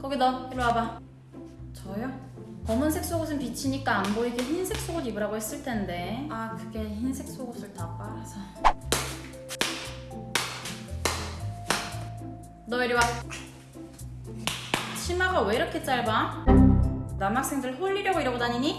거기 너 이리 와봐. 저요? 검은색 속옷은 비치니까 안 보이게 흰색 속옷 입으라고 했을 텐데. 아 그게 흰색 속옷을 다 빨아서. 너 이리 와. 치마가 왜 이렇게 짧아? 남학생들 홀리려고 이러고 다니니?